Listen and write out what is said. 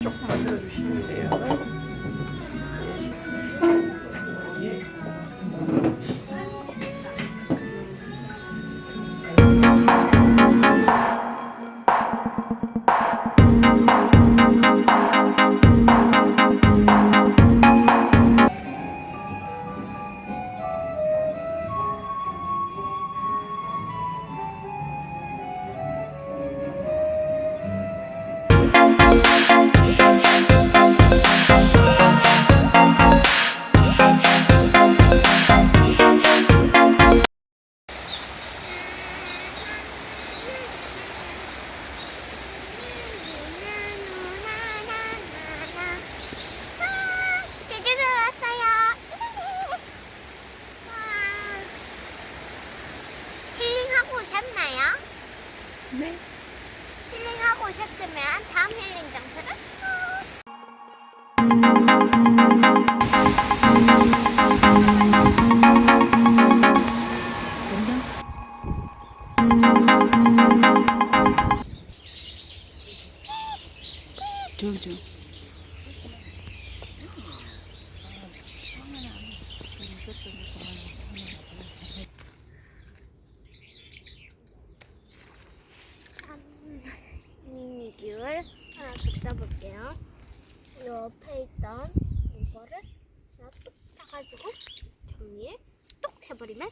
쭉 만들어 주시면 돼요. 제 오셨나요? 네. 힐링하고 오셨으면 다음 힐링 장소를 저기 저. 써볼게요. 옆에 있던 이거를 뚝 짜가지고 종이에 똑 해버리면